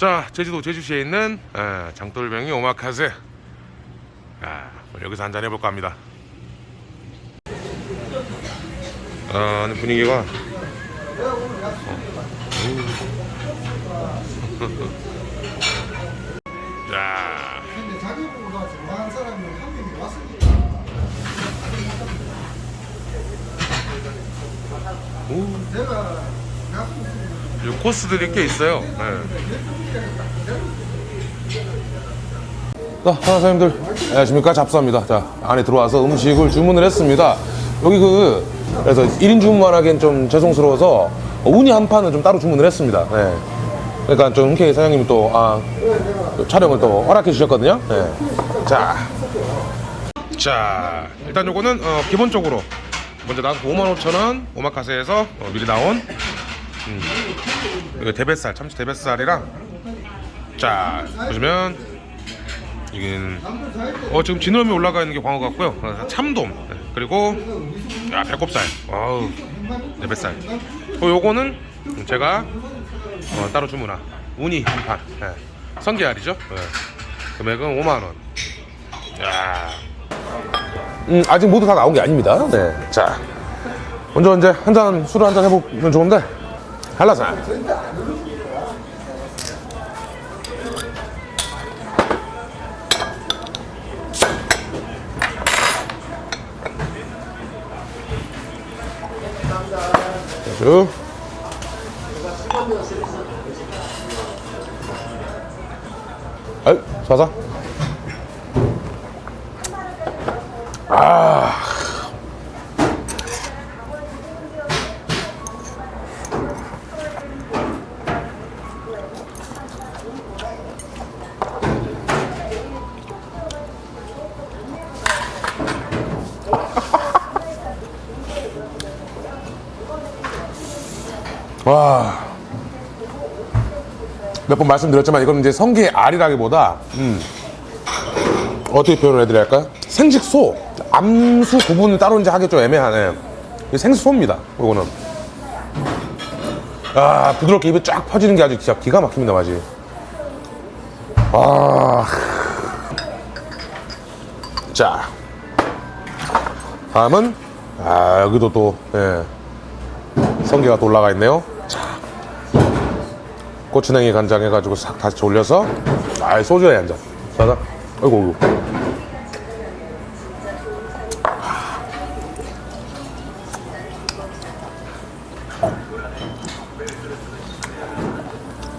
자 제주도 제주시에 있는 에, 장돌병이 오마카세. 아, 오늘 여기서 한잔 해볼까 합니다. 아 분위기가 어. 자 이 코스들이 꽤 있어요. 네. 자, 사장님들. 안녕하십니까? 잡수합니다. 자 안에 들어와서 음식을 주문을 했습니다. 여기 그 그래서 1인 주문만 하기엔 좀 죄송스러워서 우니 한 판은 좀 따로 주문을 했습니다. 네. 그러니까 좀 흔쾌히 사장님이 또, 아, 또 촬영을 또 허락해 주셨거든요. 네. 자, 자 일단 요거는 어, 기본적으로 먼저 나온 55,000원 오마카세에서 어, 미리 나온 음, 이거 대뱃살 참치 대뱃살이랑 자 보시면 이긴 어 지금 지느러미 올라가 있는 게 광어 같고요. 어, 참돔 네, 그리고 야 배꼽살. 와우 대뱃살. 어 요거는 제가 어, 따로 주문한 우니 한판 네. 성게알이죠? 네. 금액은 5만원. 야 음, 아직 모두 다 나온 게 아닙니다. 네. 자 먼저 이제 한 잔 술을 한 잔 해보면 좋은데 한라산 쭉. 아이 사사 아 와. 몇 번 말씀드렸지만 이거는 이제 성게의 알이라기보다 음, 어떻게 표현을 해드려야 할까요? 생식소 암수 구분을 따로 이제 하기 좀 애매하네 이게 생소입니다 이거는 아 부드럽게 입에 쫙 퍼지는 게 아주 진짜 기가 막힙니다 맛이 아. 자 다음은 아 여기도 또 예. 성게가 또 올라가 있네요. 자, 고추냉이 간장 해가지고 싹 다시 올려서 아 소주에 한 잔. 자자. 아이고, 아이고.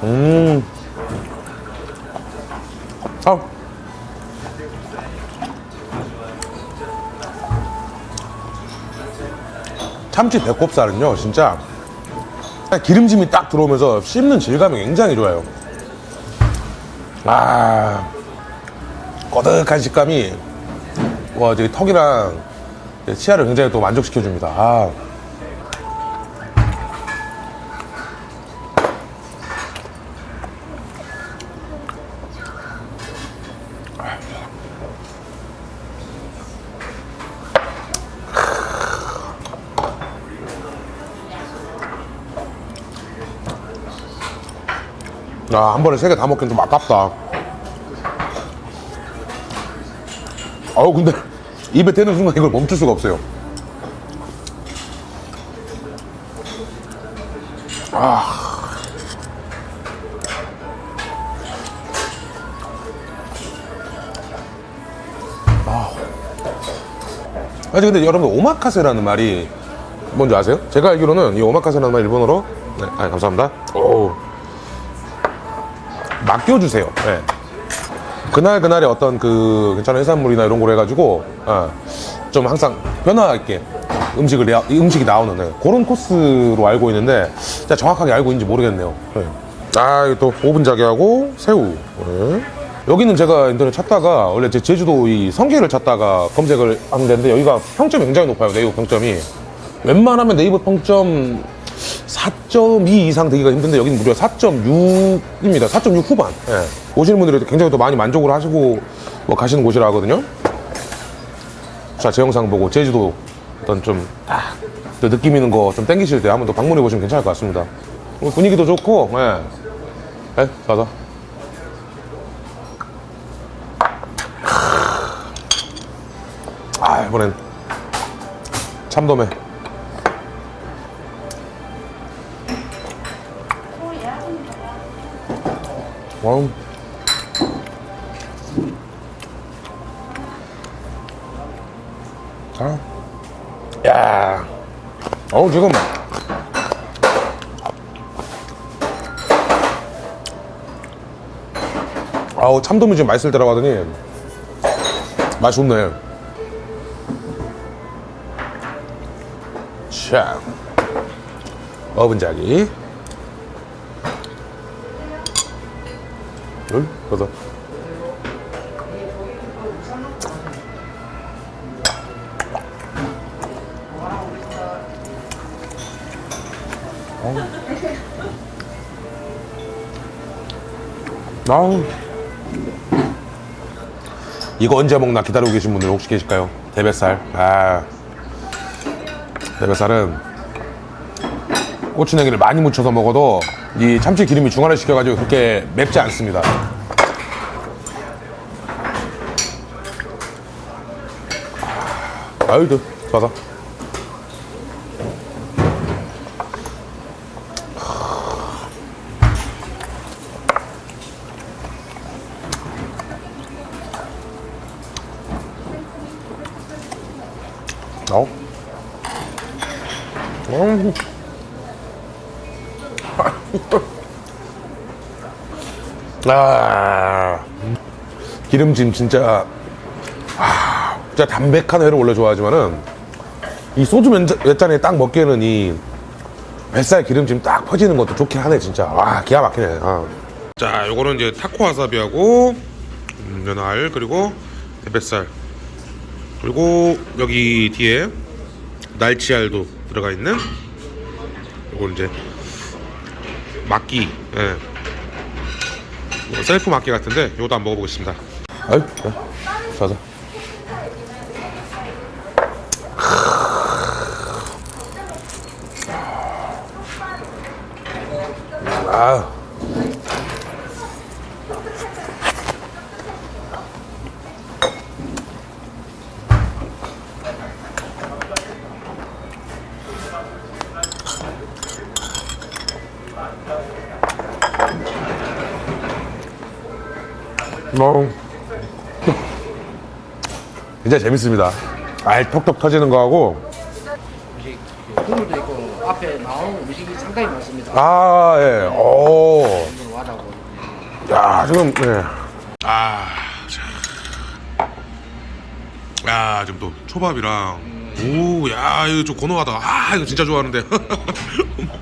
음. 아. 참치 배꼽살은요 진짜 기름짐이 딱 들어오면서 씹는 질감이 굉장히 좋아요 아 꺼득한 식감이 와 저기 턱이랑 치아를 굉장히 또 만족시켜 줍니다 아. 아, 한 번에 세 개 다 먹긴 좀 아깝다. 아우, 근데 입에 대는 순간 이걸 멈출 수가 없어요. 아. 아. 아니, 근데 여러분, 오마카세라는 말이 뭔지 아세요? 제가 알기로는 이 오마카세라는 말 일본어로 네, 아, 감사합니다. 오. 맡겨주세요. 예. 그날 그날의 어떤 그 괜찮은 해산물이나 이런 걸 해가지고 어, 좀 항상 변화 있게 음식을 내, 음식이 나오는 예. 그런 코스로 알고 있는데 진짜 정확하게 알고 있는지 모르겠네요. 예. 아, 이거 또 오븐 자개하고 새우. 예. 여기는 제가 인터넷 찾다가 원래 제 제주도 이 성게를 찾다가 검색을 하는 데인데 여기가 평점이 굉장히 높아요. 네이버 평점이. 웬만하면 네이버 평점 4.2 이상 되기가 힘든데 여기는 무려 4.6입니다. 4.6 후반. 예. 오시는 분들이 굉장히 또 많이 만족을 하시고 뭐 가시는 곳이라 하거든요. 자, 제 영상 보고 제주도 어떤 좀, 아, 또 느낌 있는 거 좀 땡기실 때 한번 또 방문해 보시면 괜찮을 것 같습니다. 분위기도 좋고, 예. 예, 가자. 아, 이번엔 참돔에. 와우. 자. 야. 어우, 지금. 아우, 참돔이 좀 맛있을 때라고 하더니. 맛이 좋네. 자. 어분자기. 응? 그래서. 아우. 이거 언제 먹나 기다리고 계신 분들 혹시 계실까요? 대뱃살. 아. 대뱃살은 고추냉이를 많이 묻혀서 먹어도 이 참치 기름이 중화를 시켜가지고 그렇게 맵지 않습니다. 아유도 좋아서. 어? 음. 아, 기름짐 진짜, 아, 진짜 담백한 회를 원래 좋아하지만은 이 소주 몇, 몇 잔에 딱 먹기에는 이 뱃살 기름짐 딱 퍼지는 것도 좋긴 하네 진짜. 와, 기가 막히네. 아. 자, 요거는 이제 타코 와사비하고 음, 연알 그리고 뱃살 그리고 여기 뒤에 날치알도 들어가 있는 요건 이제 막기 예. 이거 셀프 막기 같은데 요것도 한번 먹어보겠습니다. 아유 자자 어. 진짜 재밌습니다. 알 톡톡 터지는 거하고 음식 국물도 있고 앞에 나오는 음식이 상당히 많습니다. 아 예. 오. 야 지금 예. 아. 자. 야 지금 또 초밥이랑 오, 야 이거 좀 고노하다. 아 이거 진짜 좋아하는데.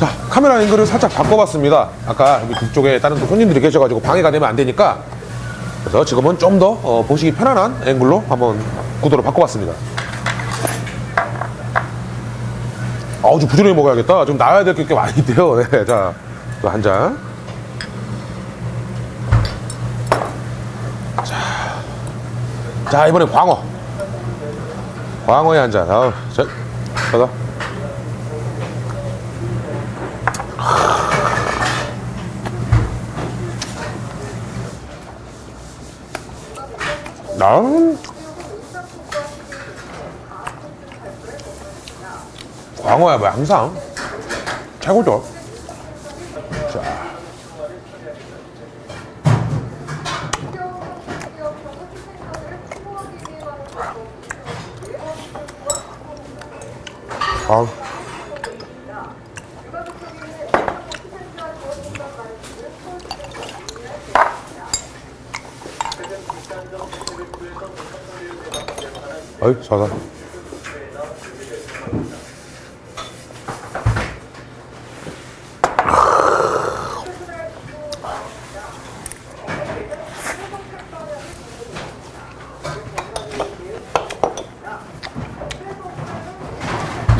자 카메라 앵글을 살짝 바꿔봤습니다. 아까 여기 뒤쪽에 다른 또 손님들이 계셔가지고 방해가 되면 안 되니까 그래서 지금은 좀더 어, 보시기 편안한 앵글로 한번 구도를 바꿔봤습니다. 좀 부지런히 먹어야겠다. 좀 나와야 될 게 많이 있대요. 네, 자, 또 한 잔. 자, 자 이번에 광어. 광어에 한 잔. 아우, 자, 가자. 나 광어야 뭐 항상 최고죠. 자. 아. 어이, 자자.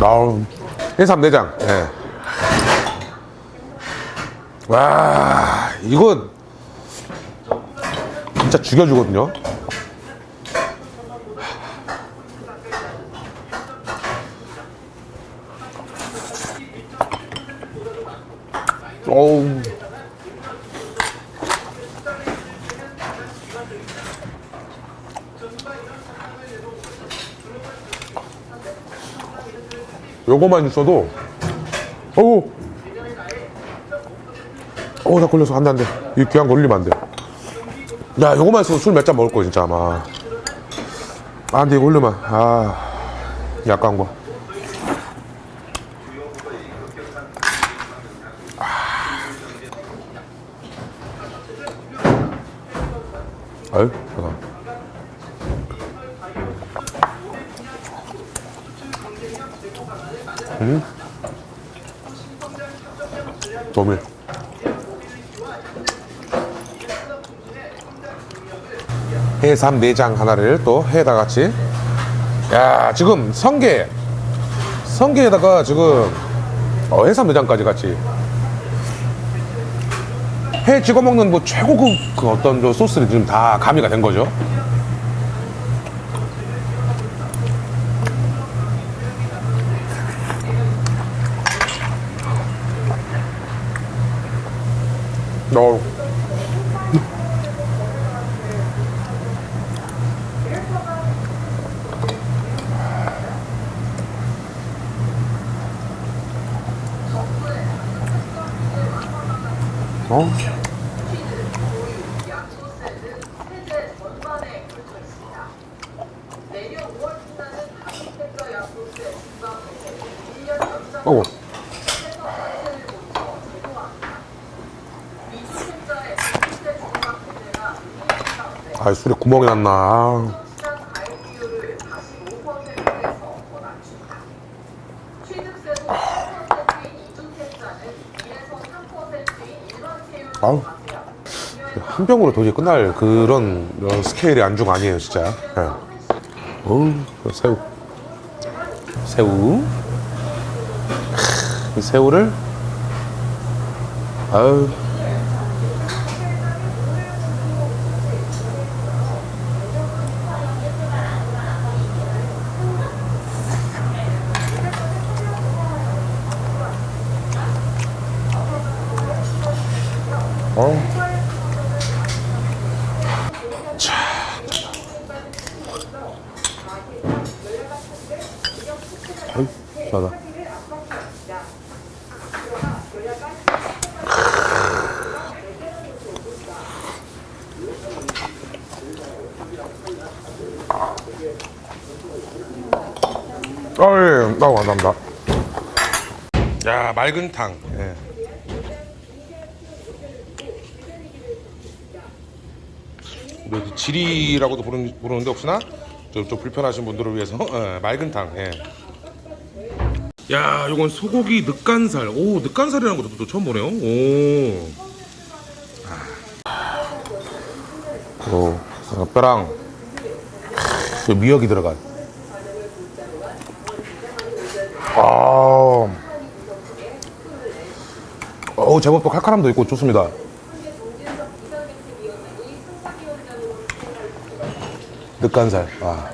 나우 해삼내장 예. 와 이거 진짜 죽여주거든요 어우. 요거만 있어도 어우. 어우 나 걸려서 안돼 안돼. 이 귀한 거 올리면 안돼. 야 요거만 있어도 술 몇 잔 먹을 거 진짜 아마. 아 근데 이거 올리면 아 약간 거 아유 잠깐 너무 해삼 내장 하나를 또 해다 같이. 야 지금 성게. 성게에다가 지금 어, 해삼 내장까지 같이 해 찍어 먹는 뭐 최고급 그 어떤 저 소스를 지금 다 가미가 된 거죠 어. 어? 어우. 아, 술에 구멍이 났나. 아. 아우. 한 병으로 도저히 끝날 그런 어, 스케일의 안주가 아니에요, 진짜. 예. 어우, 그 새우. 새우. 새우를. 아유. 어. 자. 어이, 시원하다. 아, 예, 아, 감사합니다. 야, 맑은 탕. 예. 우리 그 지리라고도 부르는, 부르는데 혹시나 좀, 좀 불편하신 분들을 위해서 예, 맑은 탕. 예. 야, 요건 소고기 늑간살. 오, 늑간살이라는 것도 또 처음 보네요. 오. 아. 오, 어, 뼈랑 크, 미역이 들어간. 아. 어우, 제법 또 칼칼함도 있고 좋습니다. 늑간살. 아.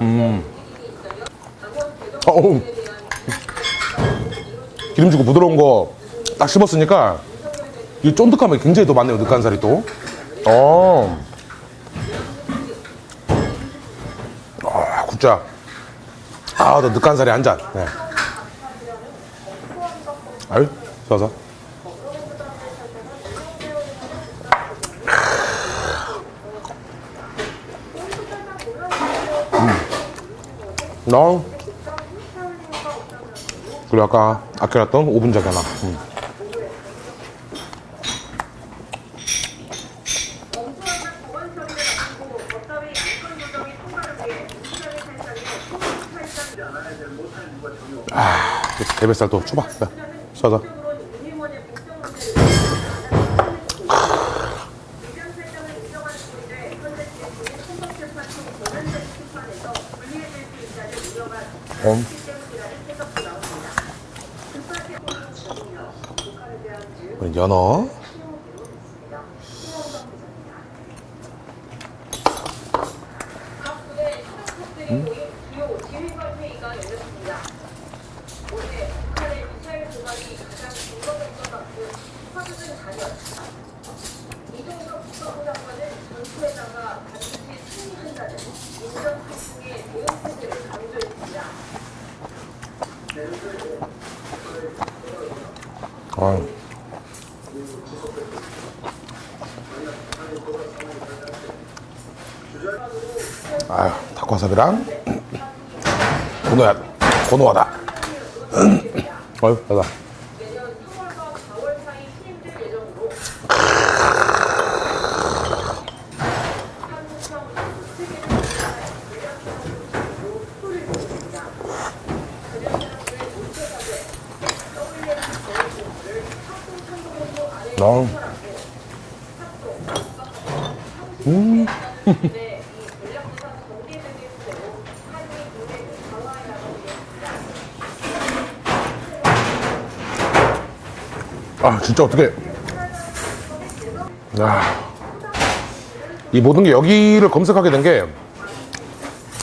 음. 어우. 기름지고 부드러운 거 딱 씹었으니까 이 쫀득함이 굉장히 더 많네요, 늑간살이 또. 어. 아, 굿자. 아, 너 늑간살이 한 잔. 네. 아유, 좋아서. 음. 너. 그리고 아까 아껴놨던 오븐 자기 하나. 음. 아, 대뱃살 또 줘봐. 야, 써서. 음. 연어. 아. 아유, 닭와사비랑 고노야, 고노하다. 어휴, 나다. 어. 음. 아 진짜 어떻게 야. 이 모든 게 여기를 검색하게 된 게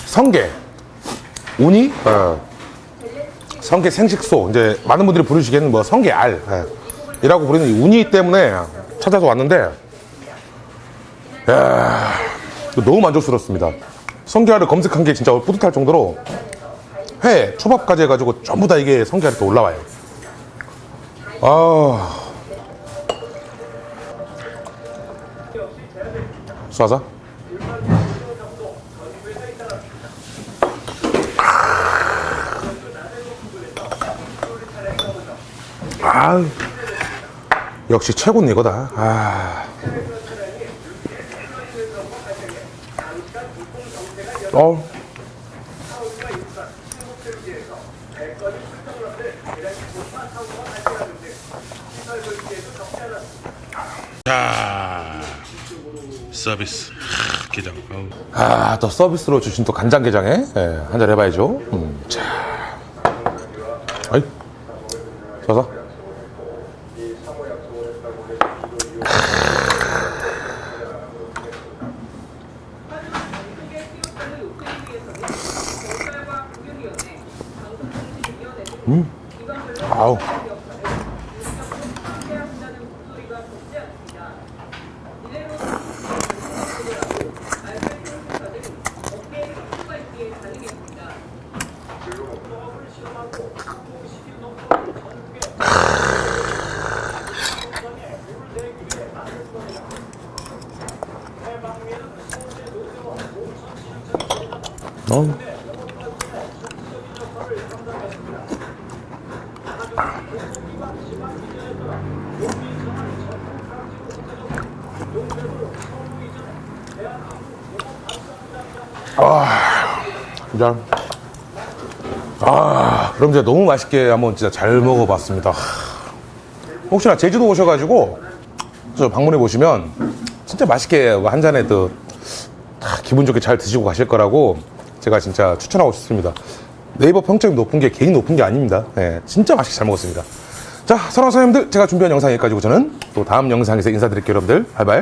성게 우니 어. 성게 생식소 이제 많은 분들이 부르시기에는 뭐 성게 알 예. 이라고 부르는 이 우니 때문에 찾아서 왔는데 야, 너무 만족스럽습니다. 성게알을 검색한 게 진짜 뿌듯할 정도로 회 초밥까지 해가지고 전부 다 이게 성게알이 또 올라와요. 아. 쏴서 아 역시 최고는 이거다. 아. 어. 자 서비스. 하, 게장. 아또 서비스로 주신 또 간장게장에? 예, 한잔 해봐야죠. 음, 자. 아이. 서서 아우 어. 진짜. 아, 그럼 진짜 너무 맛있게 한번 진짜 잘 먹어봤습니다. 혹시나 제주도 오셔가지고 저 방문해 보시면 진짜 맛있게 한 잔에 또다 기분 좋게 잘 드시고 가실 거라고 제가 진짜 추천하고 싶습니다. 네이버 평점이 높은 게 개인 높은 게 아닙니다. 예, 진짜 맛있게 잘 먹었습니다. 자, 사랑하는 사장님들, 제가 준비한 영상 여기까지고 저는 또 다음 영상에서 인사드릴게요, 여러분들. 바이바이.